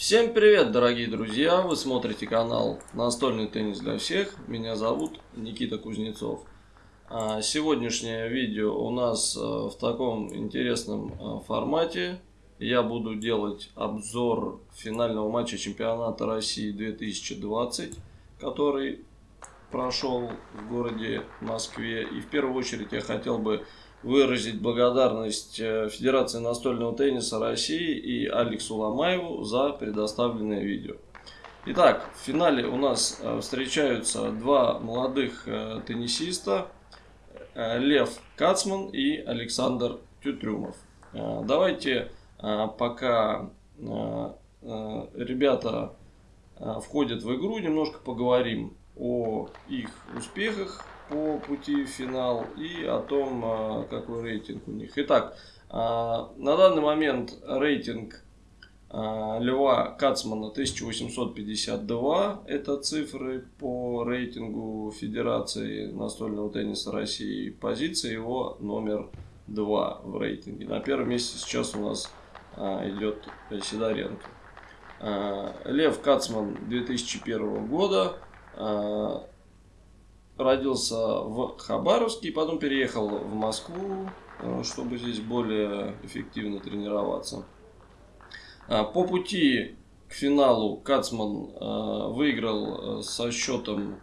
Всем привет, дорогие друзья! Вы смотрите канал Настольный теннис для всех. Меня зовут Никита Кузнецов. А, сегодняшнее видео у нас э, в таком интересном э, формате. Я буду делать обзор финального матча чемпионата России 2020, который прошел в городе Москве. И в первую очередь я хотел бы выразить благодарность э, Федерации настольного тенниса России и Алексу Ломаеву за предоставленное видео. Итак, в финале у нас э, встречаются два молодых э, теннисиста, Лев Кацман и Александр Тютрюмов. Давайте пока ребята входят в игру, немножко поговорим о их успехах по пути в финал и о том, а, какой рейтинг у них. Итак, а, на данный момент рейтинг а, Льва Кацмана 1852. Это цифры по рейтингу Федерации настольного тенниса России. Позиция его номер 2 в рейтинге. На первом месте сейчас у нас идет Сидоренко. Лев Кацман 2001 года родился в Хабаровске и потом переехал в Москву, э, чтобы здесь более эффективно тренироваться. А, по пути к финалу Кацман э, выиграл э, со счетом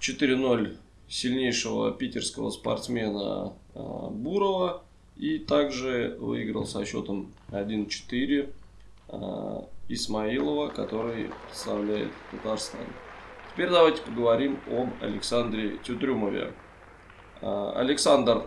4-0 сильнейшего питерского спортсмена Бурова и также выиграл со счетом 1-4 Исмаилова, который представляет Татарстан. Теперь давайте поговорим об Александре Тютрюмове. А, Александр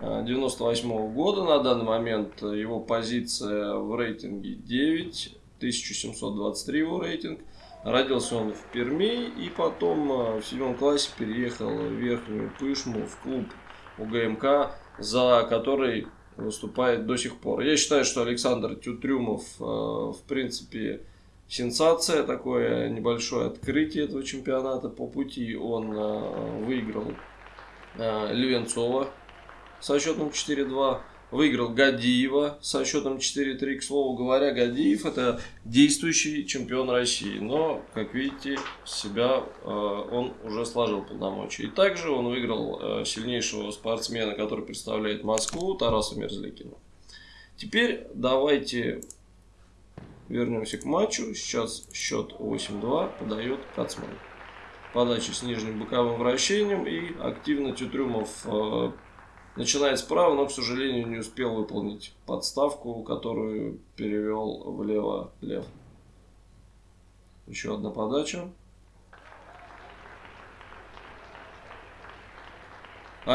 98 -го года на данный момент его позиция в рейтинге 9, 1723 его рейтинг. Родился он в Перми и потом а, в седьмом классе переехал в Верхнюю Пышму в клуб УГМК, за который выступает до сих пор. Я считаю, что Александр Тютрюмов а, в принципе сенсация, такое небольшое открытие этого чемпионата. По пути он э, выиграл э, Левенцова со счетом 4-2. Выиграл Гадиева со счетом 4-3. К слову говоря, Гадиев это действующий чемпион России. Но, как видите, себя э, он уже сложил полномочия. И также он выиграл сильнейшего спортсмена, который представляет Москву, Тараса Мерзликина. Теперь давайте Вернемся к матчу. Сейчас счет 8-2 подает Кацман. Подача с нижним боковым вращением и активно Тютрюмов э, начинает справа, но, к сожалению, не успел выполнить подставку, которую перевел влево Лев. Еще одна подача.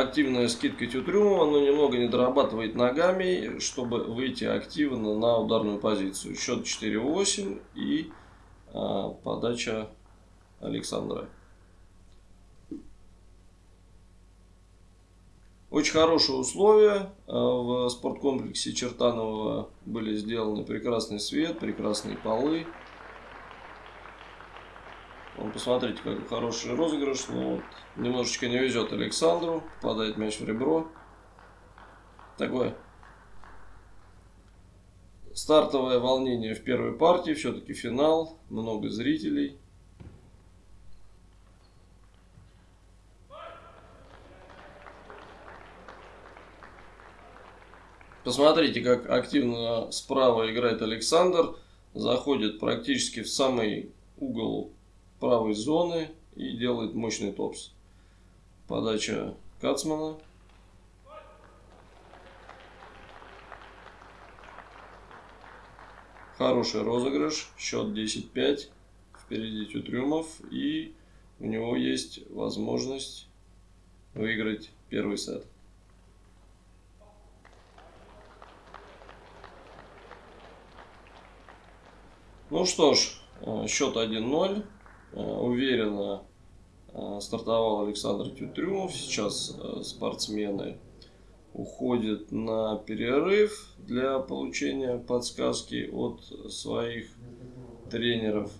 Активная скидка Тютрюмова, но немного не дорабатывает ногами, чтобы выйти активно на ударную позицию. Счет 4-8 и а, подача Александра. Очень хорошие условия. А, в спорткомплексе Чертанова были сделаны прекрасный свет, прекрасные полы. Вон, посмотрите, какой хороший розыгрыш. Ну, вот, немножечко не везет Александру. Попадает мяч в ребро. Такое стартовое волнение в первой партии. Все-таки финал. Много зрителей. Посмотрите, как активно справа играет Александр. Заходит практически в самый угол правой зоны и делает мощный топс. Подача Кацмана. Хороший розыгрыш. Счет 10-5. Впереди Тютрюмов. И у него есть возможность выиграть первый сет. Ну что ж, э, счет 1-0. Э, уверенно э, стартовал Александр Тютрюмов. Сейчас э, спортсмены уходят на перерыв для получения подсказки от своих тренеров.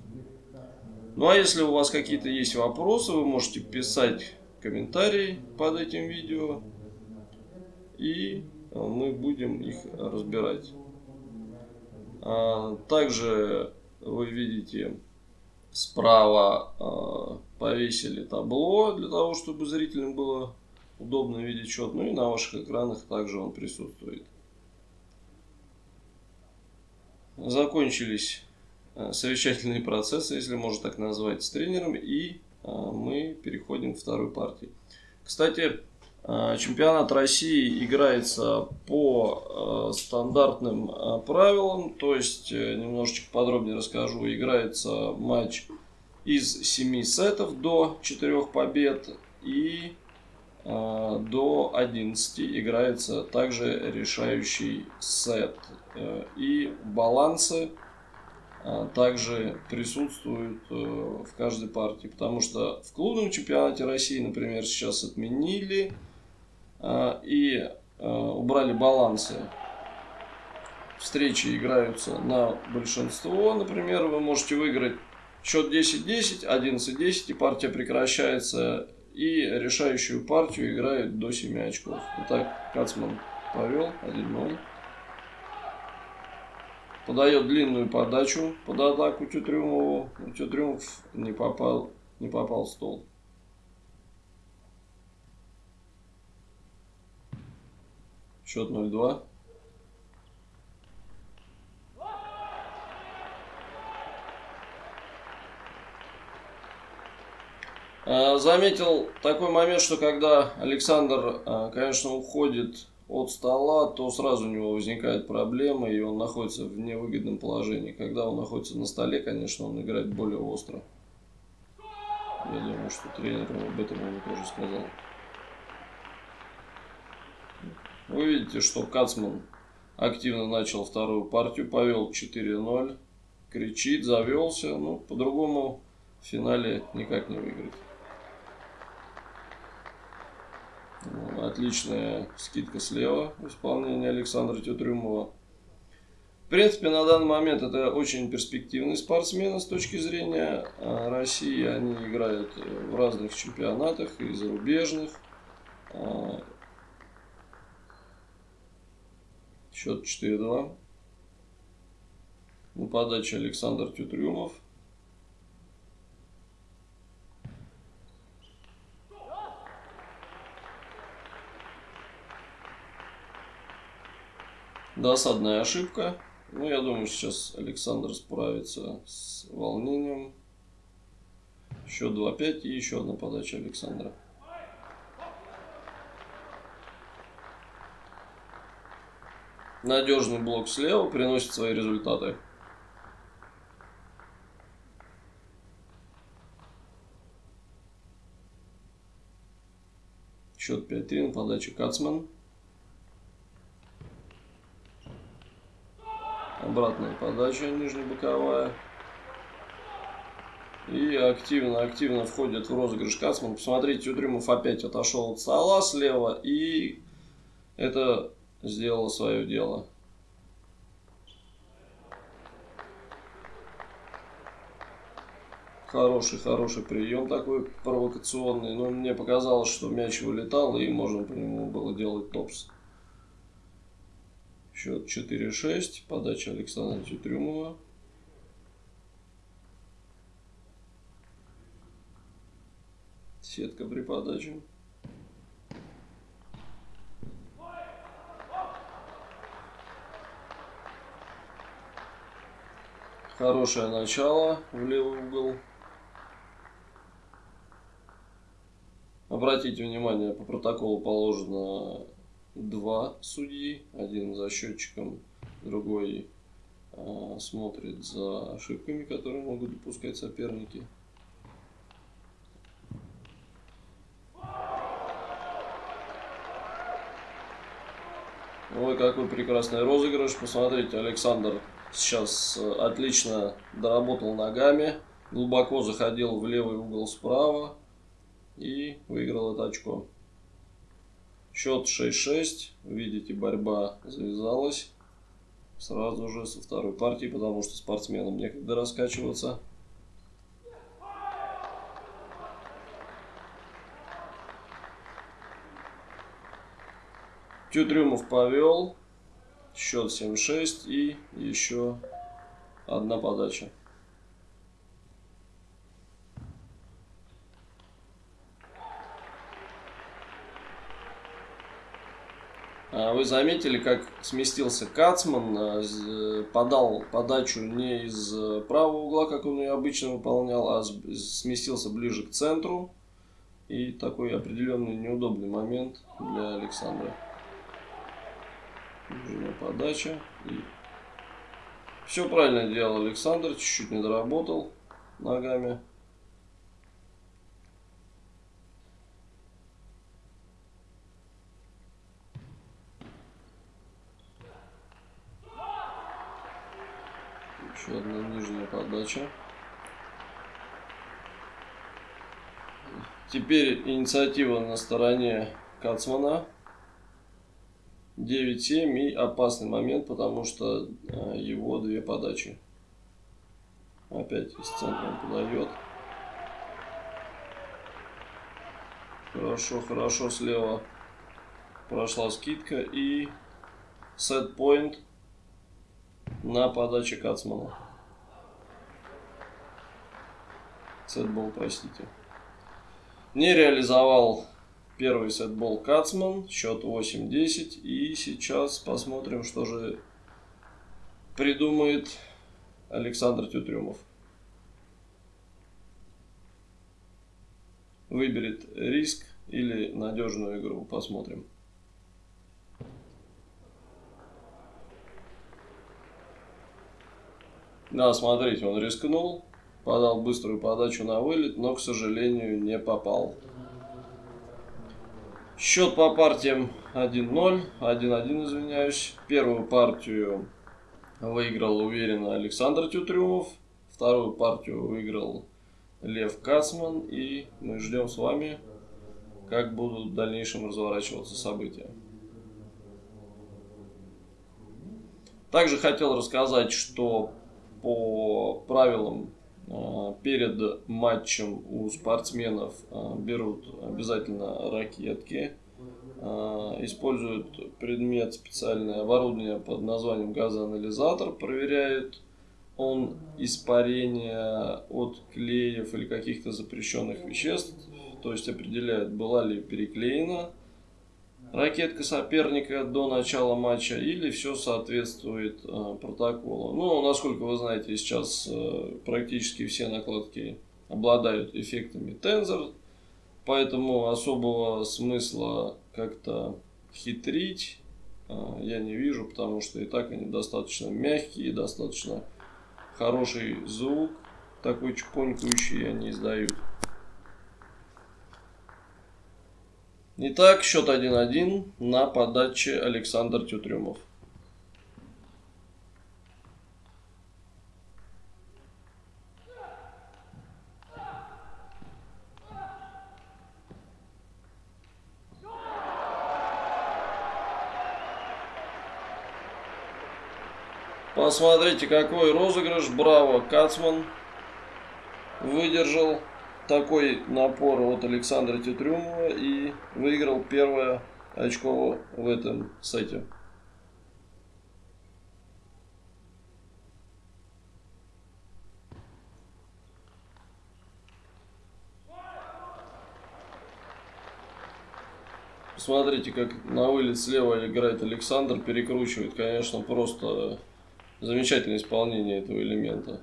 Ну а если у вас какие-то есть вопросы, вы можете писать комментарии под этим видео. И мы будем их разбирать. А, также вы видите справа а, повесили табло для того, чтобы зрителям было удобно видеть счет. Ну и на ваших экранах также он присутствует. Закончились а, совещательные процессы, если можно так назвать, с тренером. И мы переходим к второй партии. Кстати, Э, чемпионат России играется по э, стандартным э, правилам, то есть немножечко подробнее расскажу. Играется матч из 7 сетов до 4 побед и до 11 играется также решающий сет. И балансы также присутствуют в каждой партии, потому что в клубном чемпионате России, например, сейчас отменили и а, убрали балансы. Встречи играются на большинство. Например, вы можете выиграть счет 10-10, 11-10, и партия прекращается. И решающую партию играют до 7 очков. Итак, Кацман повел 1-0. Подает длинную подачу под атаку Тютрюмову. Тютрюмов не попал, не попал в стол. Счет 0-2. А, заметил такой момент, что когда Александр, а, конечно, уходит от стола, то сразу у него возникает проблема, и он находится в невыгодном положении. Когда он находится на столе, конечно, он играет более остро. Я думаю, что тренер об этом ему тоже сказал. Вы видите, что Кацман активно начал вторую партию, повел 4-0, кричит, завелся. Ну, по-другому в финале никак не выиграть. Отличная скидка слева в исполнении Александра Тютрюмова. В принципе, на данный момент это очень перспективные спортсмены с точки зрения а, России. Они играют в разных чемпионатах и зарубежных. А, Счет 4-2. На подаче Александр Тютрюмов. Досадная ошибка. Ну, я думаю, сейчас Александр справится с волнением. Счет 2-5 и еще одна подача Александра. Надежный блок слева приносит свои результаты. Счет 5-3 на подаче Кацман. Обратная подача нижнебоковая. И активно-активно входит в розыгрыш Кацман. Посмотрите, Утрюмов опять отошел от стола слева. И это сделала свое дело. Хороший, хороший прием такой провокационный. Но мне показалось, что мяч вылетал, и можно по нему было делать топс. Счет 4-6. Подача Александра Тютрюмова. Сетка при подаче. Хорошее начало в левый угол. Обратите внимание, по протоколу положено два судьи. Один за счетчиком, другой э, смотрит за ошибками, которые могут допускать соперники. Ой, какой прекрасный розыгрыш. Посмотрите, Александр Сейчас э, отлично доработал ногами. Глубоко заходил в левый угол справа. И выиграл это очко. Счет 6-6. Видите, борьба завязалась. Сразу же со второй партии, потому что спортсменам некогда раскачиваться. Тютрюмов повел. Счет 7-6 и еще одна подача. А вы заметили, как сместился Кацман, а, подал подачу не из правого угла, как он ее обычно выполнял, а сместился ближе к центру. И такой определенный неудобный момент для Александра. Нужна подача. И... Все правильно делал Александр, чуть-чуть не доработал ногами. Еще одна нижняя подача. Теперь инициатива на стороне Кацмана. 9-7 и опасный момент, потому что э, его две подачи. Опять из центра он подает. Хорошо, хорошо слева прошла скидка и сет point на подаче Кацмана. Сетбол, простите. Не реализовал первый сетбол Кацман, счет 8-10. И сейчас посмотрим, что же придумает Александр Тютрюмов. Выберет риск или надежную игру. Посмотрим. Да, смотрите, он рискнул, подал быструю подачу на вылет, но, к сожалению, не попал. Счет по партиям 1-0, 1-1, извиняюсь. Первую партию выиграл уверенно Александр Тютрюмов, вторую партию выиграл Лев Кацман, и мы ждем с вами, как будут в дальнейшем разворачиваться события. Также хотел рассказать, что по правилам перед матчем у спортсменов а, берут обязательно ракетки, а, используют предмет специальное оборудование под названием газоанализатор, проверяют он испарение от клеев или каких-то запрещенных веществ, то есть определяют, была ли переклеена ракетка соперника до начала матча или все соответствует э, протоколу. Ну, насколько вы знаете, сейчас э, практически все накладки обладают эффектами тензор, поэтому особого смысла как-то хитрить э, я не вижу, потому что и так они достаточно мягкие, достаточно хороший звук, такой чпонькающий они издают. Итак, счет 1-1 на подаче Александр Тютрюмов. Посмотрите, какой розыгрыш. Браво, Кацман выдержал такой напор от Александра Тетрюмова и выиграл первое очко в этом сете. Смотрите, как на вылет слева играет Александр, перекручивает, конечно, просто замечательное исполнение этого элемента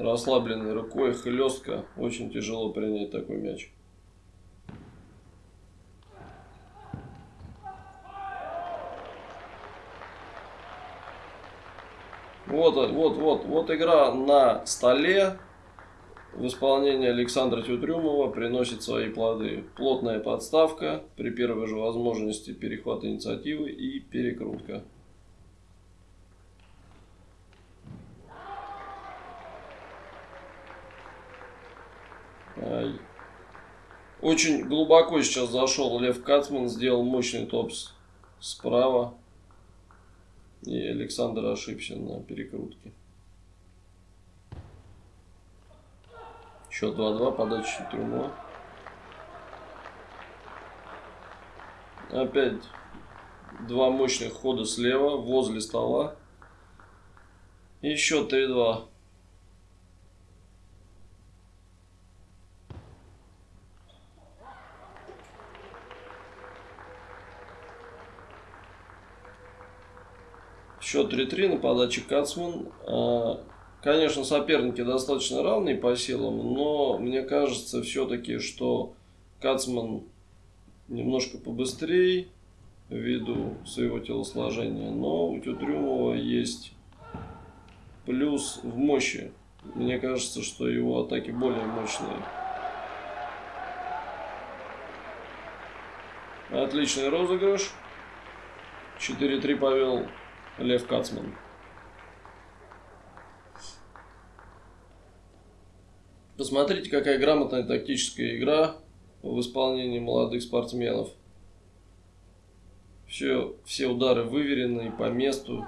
расслабленной рукой, хлестко, очень тяжело принять такой мяч. Вот, вот, вот, вот игра на столе в исполнении Александра Тютрюмова приносит свои плоды. Плотная подставка при первой же возможности перехвата инициативы и перекрутка. Очень глубоко сейчас зашел Лев Кацман, сделал мощный топс справа. И Александр ошибся на перекрутке. Счет 2-2, подача трюмо. Опять Два мощных хода слева, возле стола. И счет 3-2. Счет 3-3 на подаче Кацман. А, конечно, соперники достаточно равные по силам, но мне кажется все-таки, что Кацман немножко побыстрее ввиду своего телосложения, но у Тютрюмова есть плюс в мощи. Мне кажется, что его атаки более мощные. Отличный розыгрыш. 4-3 повел Лев Кацман. Посмотрите, какая грамотная тактическая игра в исполнении молодых спортсменов. Все, все удары выверены по месту.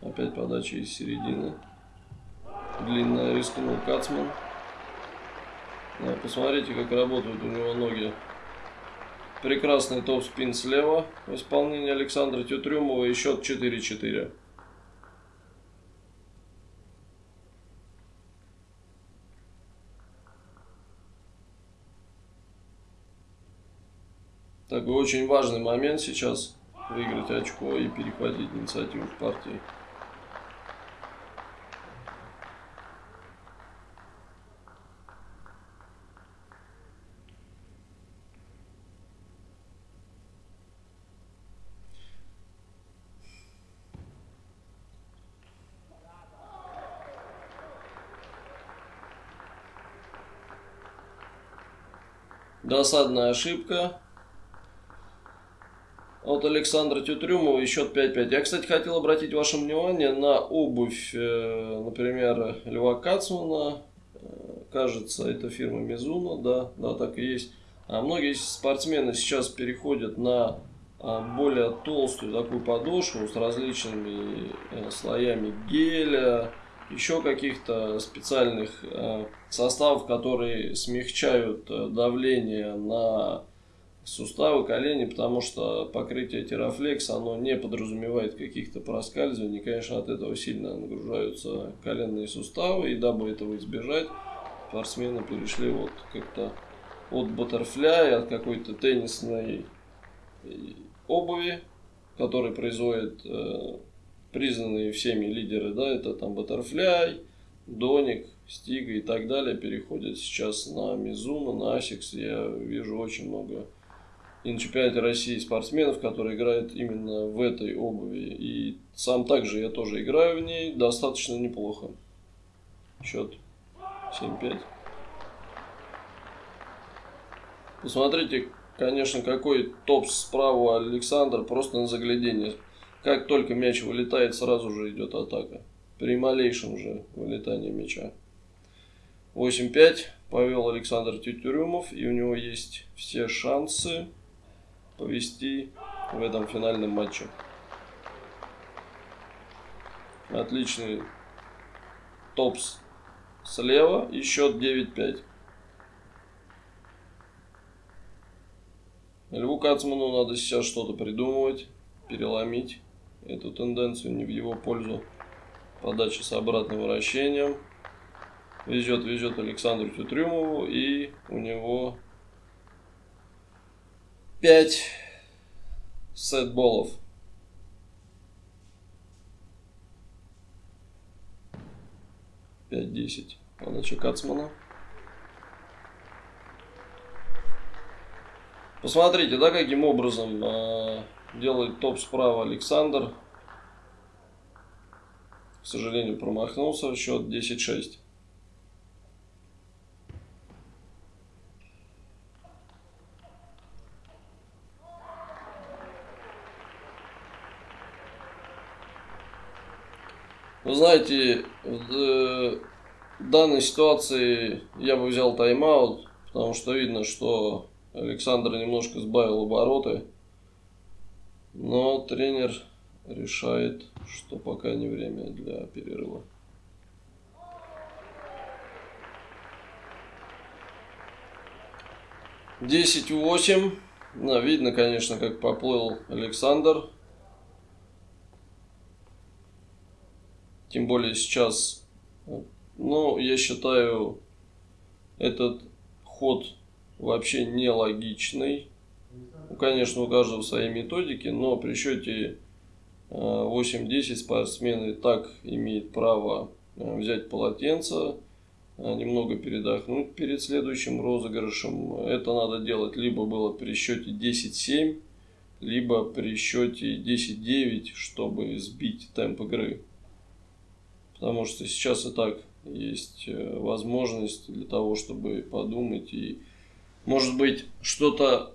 Опять подача из середины. Длинная рискнул Кацман. Посмотрите, как работают у него ноги. Прекрасный топ-спин слева в исполнении Александра Тютрюмова и счет 4-4. Такой очень важный момент сейчас выиграть очко и перехватить инициативу в партии. Досадная ошибка от Александра Тютрюмова счет 5-5. Я, кстати, хотел обратить ваше внимание на обувь, э, например, Льва Кацмана. Э, кажется, это фирма Мизуна, да, да, так и есть. А многие спортсмены сейчас переходят на а, более толстую такую подошву с различными э, слоями геля, еще каких-то специальных составов, которые смягчают давление на суставы, колени, потому что покрытие терафлекс, оно не подразумевает каких-то проскальзываний. Конечно, от этого сильно нагружаются коленные суставы, и дабы этого избежать, спортсмены перешли вот как-то от баттерфляя, от какой-то теннисной обуви, который производит э, признанные всеми лидеры, да, это там баттерфляй, Donic, Stiga и так далее, переходят сейчас на Mizuno, на Asics. Я вижу очень много и на чемпионате России спортсменов, которые играют именно в этой обуви. И сам также я тоже играю в ней достаточно неплохо. Счет 7-5. Посмотрите, конечно, какой топ справа Александр, просто на заглядение. Как только мяч вылетает, сразу же идет атака. При малейшем же вылетании мяча. 8-5 повел Александр Тютюрюмов, и у него есть все шансы повести в этом финальном матче. Отличный топс слева и счет 9-5. Льву Кацману надо сейчас что-то придумывать, переломить эту тенденцию не в его пользу. Подача с обратным вращением. Везет, везет Александру Тютрюмову и у него 5 сетболов. Пять десять. Подача Кацмана. Посмотрите, да, каким образом э, делает топ справа Александр. К сожалению, промахнулся. Счет 10-6. Вы знаете, в э, данной ситуации я бы взял тайм-аут, потому что видно, что Александр немножко сбавил обороты. Но тренер решает, что пока не время для перерыва. Десять восемь. Видно, конечно, как поплыл Александр. Тем более сейчас, ну, я считаю, этот ход вообще нелогичный. Ну, конечно, у каждого свои методики, но при счете 8-10 спортсмен и так имеет право э, взять полотенце, э, немного передохнуть перед следующим розыгрышем. Это надо делать либо было при счете 10-7, либо при счете 10-9, чтобы сбить темп игры. Потому что сейчас и так есть э, возможность для того, чтобы подумать и, может быть, что-то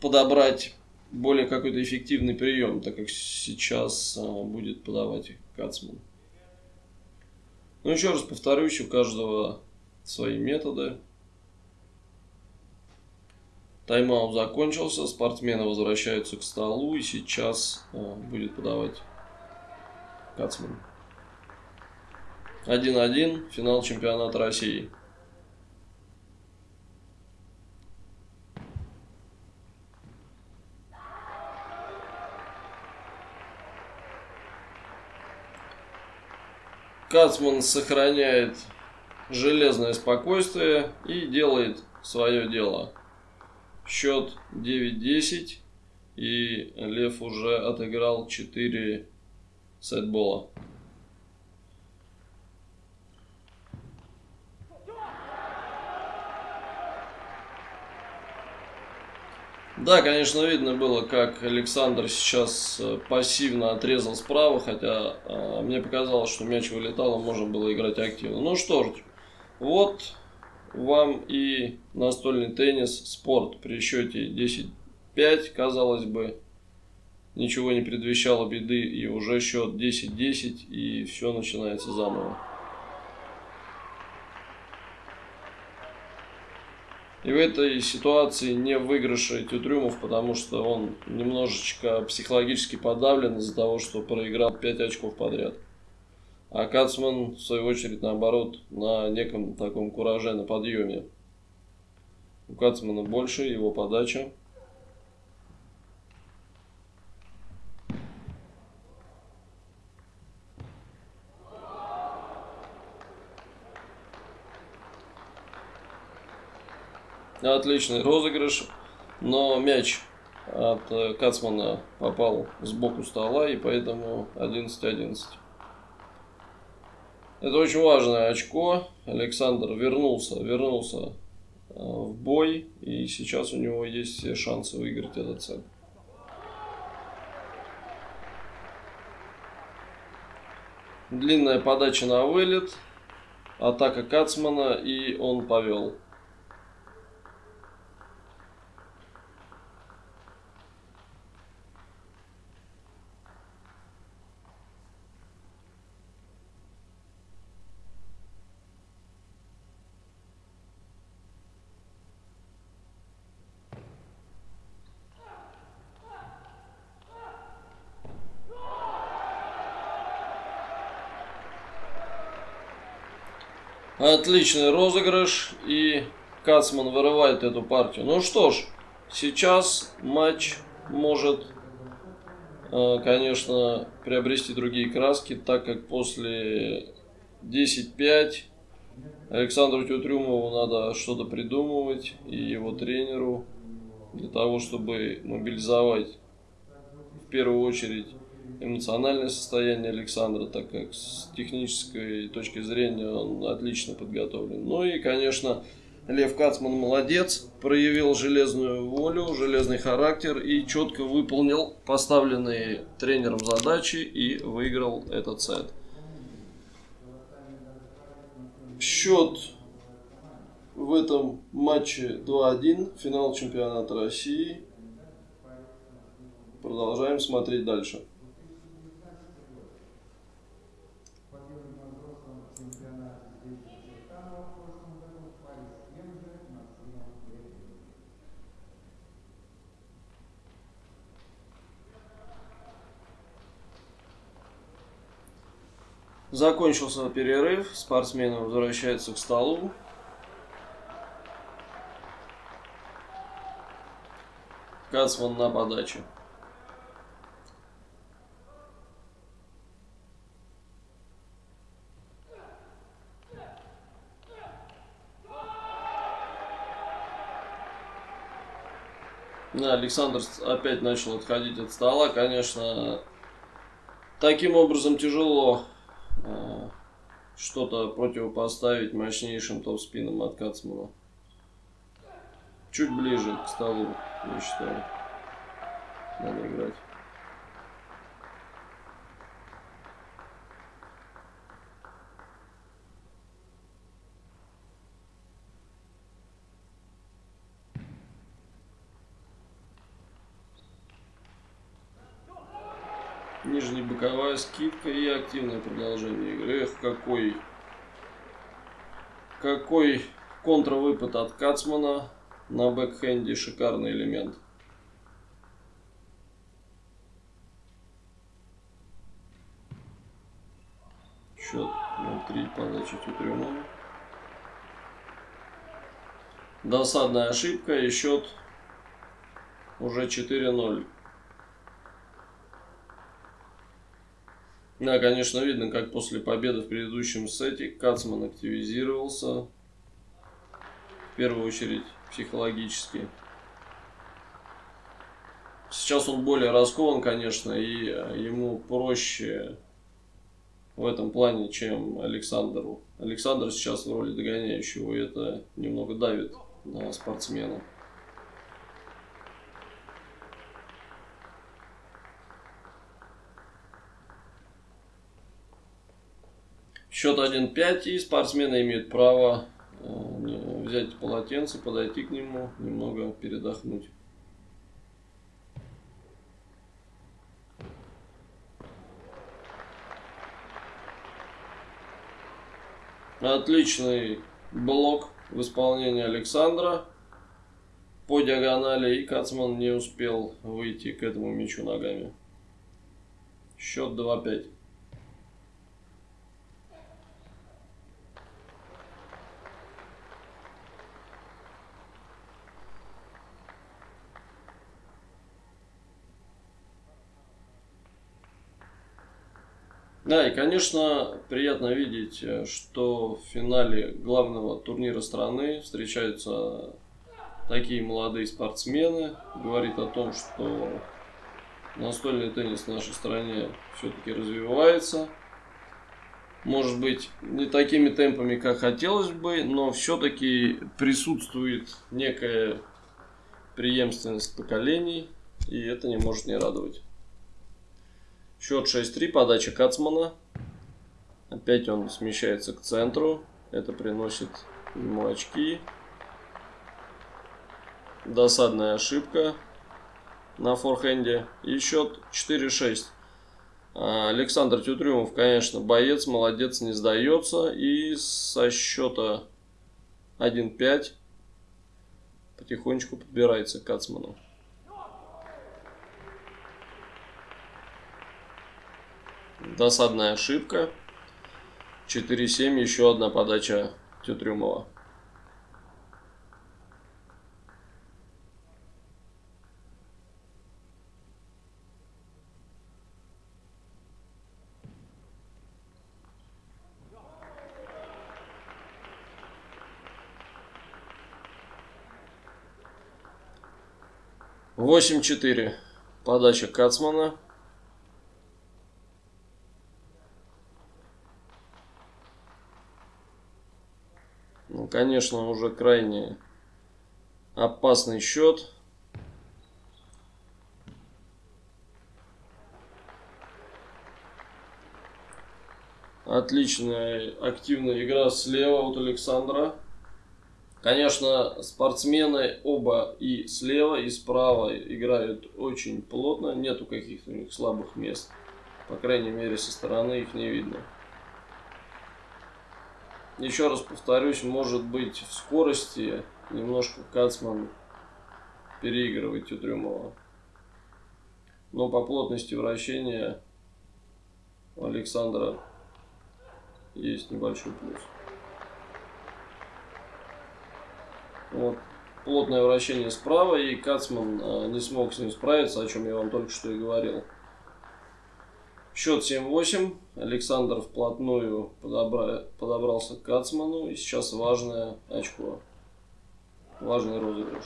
подобрать более какой-то эффективный прием, так как сейчас а, будет подавать Кацман. Ну, еще раз повторюсь, у каждого свои методы. Тайм-аут закончился, спортсмены возвращаются к столу, и сейчас а, будет подавать Кацман. 1-1, финал чемпионата России. Кацман сохраняет железное спокойствие и делает свое дело. Счет 9-10 и Лев уже отыграл 4 сетбола. Да, конечно, видно было, как Александр сейчас э, пассивно отрезал справа, хотя э, мне показалось, что мяч вылетал, и можно было играть активно. Ну что ж, вот вам и настольный теннис, спорт при счете 10-5, казалось бы, ничего не предвещало беды, и уже счет 10-10, и все начинается заново. И в этой ситуации не выигрыша Тютрюмов, потому что он немножечко психологически подавлен из-за того, что проиграл 5 очков подряд. А Кацман, в свою очередь, наоборот, на неком таком кураже, на подъеме. У Кацмана больше, его подача. Отличный розыгрыш, но мяч от э, Кацмана попал сбоку стола, и поэтому 11-11. Это очень важное очко. Александр вернулся, вернулся э, в бой, и сейчас у него есть все шансы выиграть этот сет. Длинная подача на вылет, атака Кацмана, и он повел. Отличный розыгрыш. И Кацман вырывает эту партию. Ну что ж, сейчас матч может, э, конечно, приобрести другие краски, так как после 10-5 Александру Тютрюмову надо что-то придумывать и его тренеру для того, чтобы мобилизовать в первую очередь эмоциональное состояние Александра, так как с технической точки зрения он отлично подготовлен. Ну и, конечно, Лев Кацман молодец, проявил железную волю, железный характер и четко выполнил поставленные тренером задачи и выиграл этот сет. Счет в этом матче 2-1, финал чемпионата России. Продолжаем смотреть дальше. Закончился перерыв, спортсмены возвращаются к столу. Кацман на подаче. Да, Александр опять начал отходить от стола. Конечно, таким образом тяжело что-то противопоставить мощнейшим топ-спинам от Кацмана. Чуть ближе к столу, я считаю. Надо играть. Нижняя боковая скидка и активное продолжение игры. Эх, какой... Какой контравыпад от Кацмана на бэкхенде. Шикарный элемент. Счет 0-3, подача Тютрюмова. Досадная ошибка и счет уже 4-0. Да, конечно, видно, как после победы в предыдущем сете Кацман активизировался. В первую очередь психологически. Сейчас он более раскован, конечно, и ему проще в этом плане, чем Александру. Александр сейчас в роли догоняющего, и это немного давит на спортсмена. Счет 1-5, и спортсмены имеют право э, взять полотенце, подойти к нему, немного передохнуть. Отличный блок в исполнении Александра по диагонали, и Кацман не успел выйти к этому мячу ногами. Счет 2-5. Да, и, конечно, приятно видеть, э, что в финале главного турнира страны встречаются такие молодые спортсмены. Говорит о том, что настольный теннис в нашей стране все-таки развивается. Может быть, не такими темпами, как хотелось бы, но все-таки присутствует некая преемственность поколений, и это не может не радовать. Счет 6-3, подача Кацмана. Опять он смещается к центру. Это приносит ему очки. Досадная ошибка на форхенде. И счет 4-6. А, Александр Тютрюмов, конечно, боец, молодец, не сдается. И со счета 1-5 потихонечку подбирается к Кацману. Досадная ошибка. 4-7, еще одна подача Тютрюмова. Восемь четыре. Подача Кацмана. Конечно, уже крайне опасный счет. Отличная активная игра слева от Александра. Конечно, спортсмены оба и слева, и справа играют очень плотно. Нету каких-то у них слабых мест. По крайней мере, со стороны их не видно. Еще раз повторюсь, может быть в скорости немножко Кацман переигрывает Тютрюмова. Но по плотности вращения у Александра есть небольшой плюс. Вот плотное вращение справа, и Кацман э, не смог с ним справиться, о чем я вам только что и говорил. Счет 7-8. Александр вплотную подобра... подобрался к Кацману, и сейчас важное очко. Важный розыгрыш.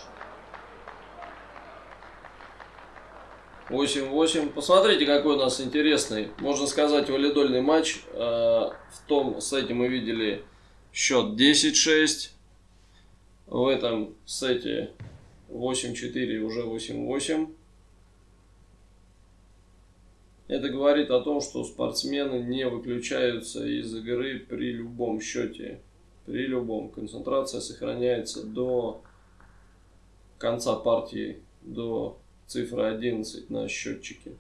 8-8. Посмотрите, какой у нас интересный, можно сказать, валидольный матч. Э, в том сете мы видели счет 10-6. В этом сете 8-4 уже 8-8. Это говорит о том, что спортсмены не выключаются из игры при любом счете. При любом. Концентрация сохраняется до конца партии, до цифры 11 на счетчике.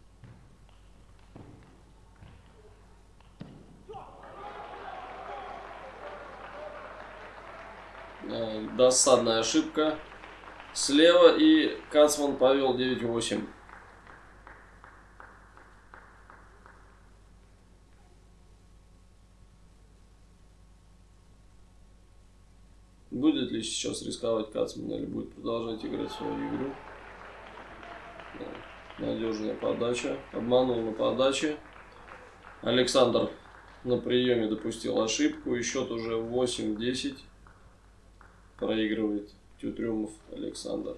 Э, досадная ошибка. Слева и Кацман повел 9-8. Будет ли сейчас рисковать Кацман или будет продолжать играть свою игру? Да. Надежная подача. Обманул на подаче. Александр на приеме допустил ошибку. И счет уже 8-10 проигрывает Тютрюмов Александр.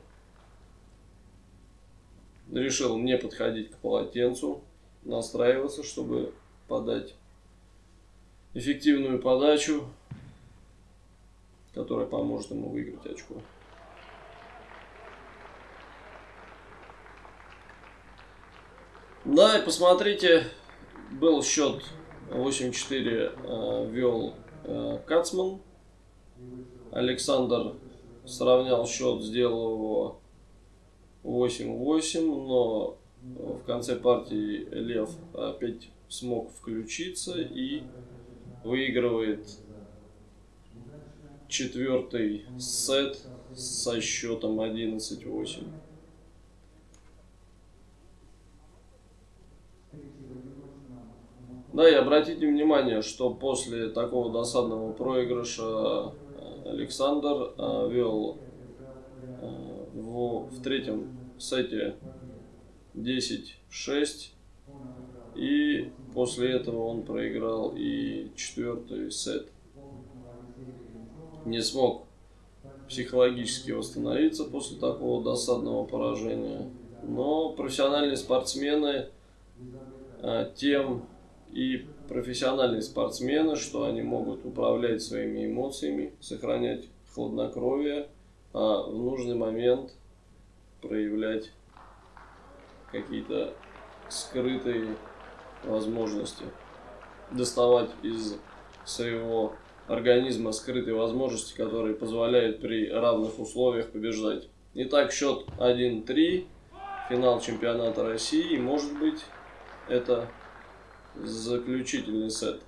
Решил не подходить к полотенцу, настраиваться, чтобы подать эффективную подачу, которая поможет ему выиграть очко. Да, и посмотрите, был счет 8-4 э, вел э, Кацман. Александр сравнял счет, сделал его 8-8, но в конце партии Лев опять смог включиться и выигрывает четвертый сет со счетом 11-8. Да, и обратите внимание, что после такого досадного проигрыша Александр э, вел э, в, в третьем сете 10-6. И после этого он проиграл и четвертый сет. Не смог психологически восстановиться после такого досадного поражения. Но профессиональные спортсмены э, тем и профессиональные спортсмены, что они могут управлять своими эмоциями, сохранять хладнокровие, а в нужный момент проявлять какие-то скрытые возможности, доставать из своего организма скрытые возможности, которые позволяют при равных условиях побеждать. Итак, счет 1-3, финал чемпионата России, может быть это заключительный сет.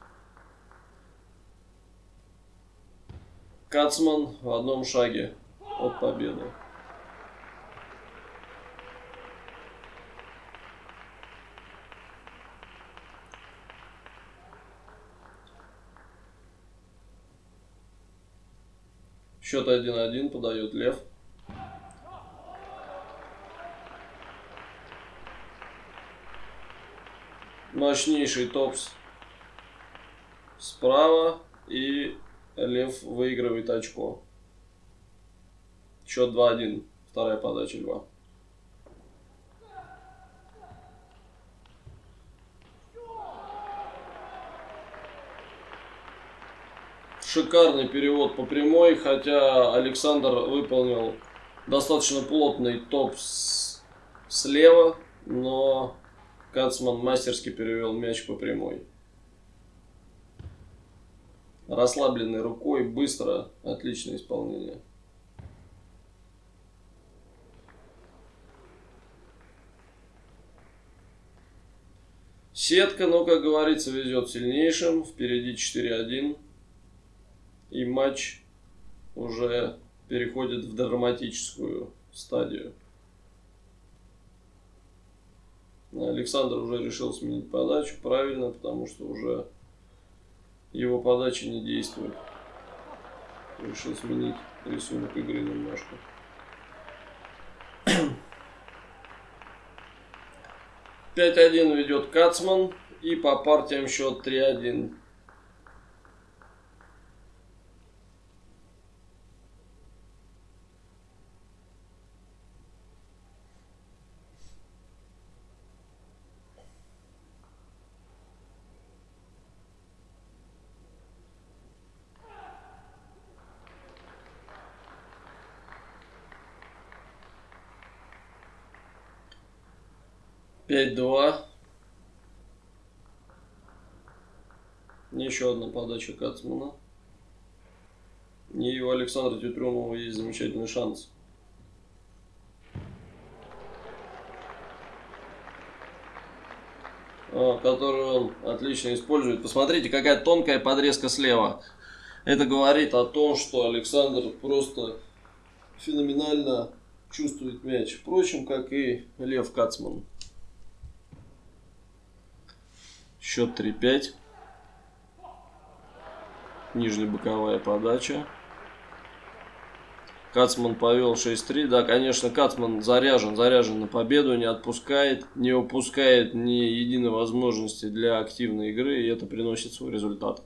Кацман в одном шаге от победы. Счет 1-1 подает Лев. мощнейший топс справа и Лев выигрывает очко. Счет 2-1. Вторая подача Льва. Шикарный перевод по прямой, хотя Александр выполнил достаточно плотный топ слева, но Кацман мастерски перевел мяч по прямой. Расслабленной рукой, быстро, отличное исполнение. Сетка, но, как говорится, везет сильнейшим. Впереди 4-1 и матч уже переходит в драматическую стадию. Александр уже решил сменить подачу, правильно, потому что уже его подачи не действует. Решил сменить рисунок игры немножко. Пять один ведет Кацман и по партиям счет 3-1. Пять-два. Еще одна подача Кацмана. И у Александра Тютрюмова есть замечательный шанс. А, который он отлично использует. Посмотрите, какая тонкая подрезка слева. Это говорит о том, что Александр просто феноменально чувствует мяч. Впрочем, как и Лев Кацман. Счет 3-5 боковая подача. Кацман повел 6-3. Да, конечно, Кацман заряжен, заряжен на победу, не отпускает, не упускает ни единой возможности для активной игры, и это приносит свой результат.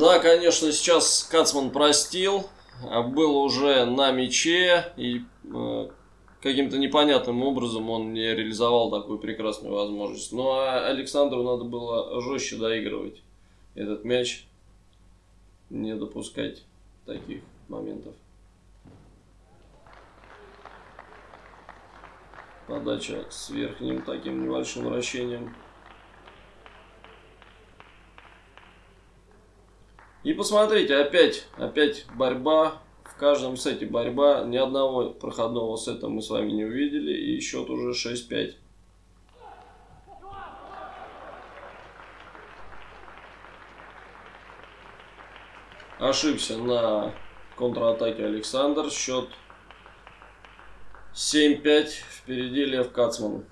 Да, конечно, сейчас Кацман простил, а был уже на мяче и э, каким-то непонятным образом он не реализовал такую прекрасную возможность. Ну а Александру надо было жестче доигрывать этот мяч, не допускать таких моментов. Подача с верхним таким небольшим вращением. И посмотрите, опять, опять борьба. В каждом сете борьба. Ни одного проходного сета мы с вами не увидели. И счет уже 6-5. Ошибся на контратаке Александр. Счет 7-5. Впереди Лев Кацман.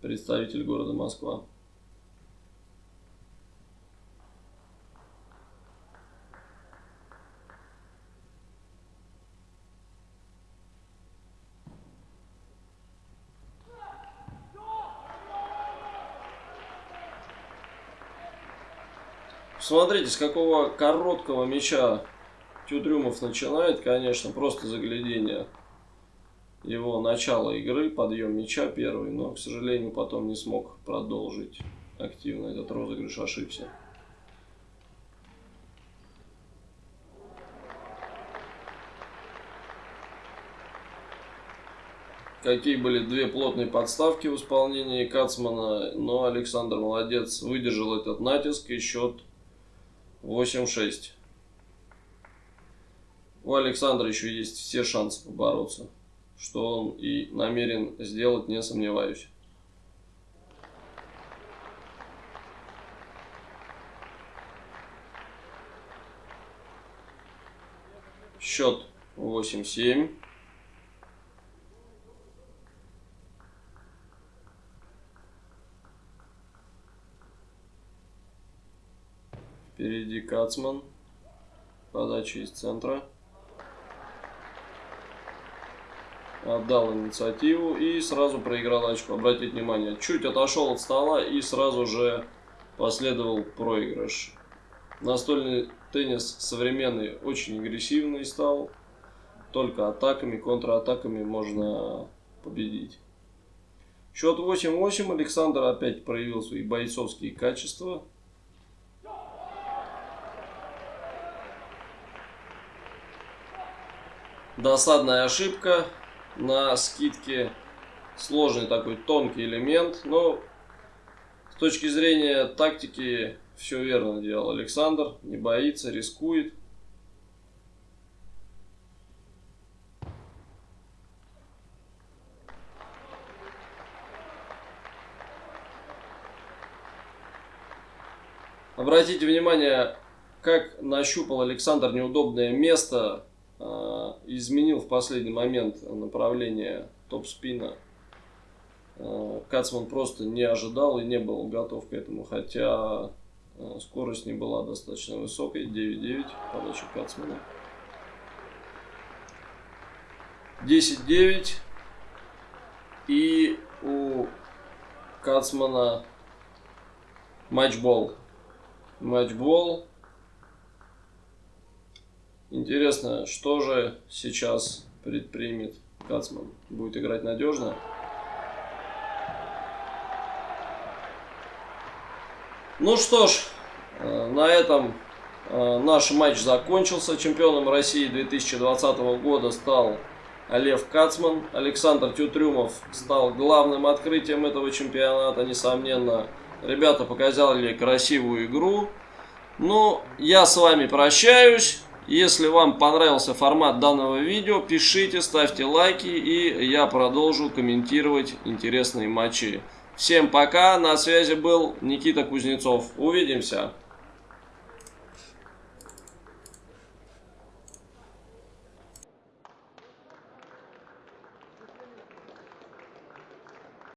Представитель города Москва. Смотрите, с какого короткого мяча Тюдрюмов начинает, конечно, просто заглядение его начала игры, подъем мяча первый, но, к сожалению, потом не смог продолжить активно этот розыгрыш, ошибся. Какие были две плотные подставки в исполнении Кацмана, но Александр молодец, выдержал этот натиск и счет 8-6. У Александра еще есть все шансы побороться. Что он и намерен сделать, не сомневаюсь. Счет 8-7. Впереди Кацман. Подача из центра. Отдал инициативу и сразу проиграл очко. Обратите внимание, чуть отошел от стола и сразу же последовал проигрыш. Настольный теннис современный очень агрессивный стал. Только атаками, контратаками можно победить. Счет 8-8. Александр опять проявил свои бойцовские качества. Досадная ошибка на скидке. Сложный такой тонкий элемент. Но с точки зрения тактики все верно делал Александр. Не боится, рискует. Обратите внимание, как нащупал Александр неудобное место изменил в последний момент направление топ-спина. Э, Кацман просто не ожидал и не был готов к этому, хотя э, скорость не была достаточно высокой, 9.9 подача Кацмана. 10-9 и у Кацмана матчбол. Матчбол. Интересно, что же сейчас предпримет Кацман? Будет играть надежно? Ну что ж, э, на этом э, наш матч закончился. Чемпионом России 2020 года стал Лев Кацман. Александр Тютрюмов стал главным открытием этого чемпионата, несомненно. Ребята показали красивую игру. Ну, я с вами прощаюсь. Если вам понравился формат данного видео, пишите, ставьте лайки, и я продолжу комментировать интересные матчи. Всем пока, на связи был Никита Кузнецов. Увидимся!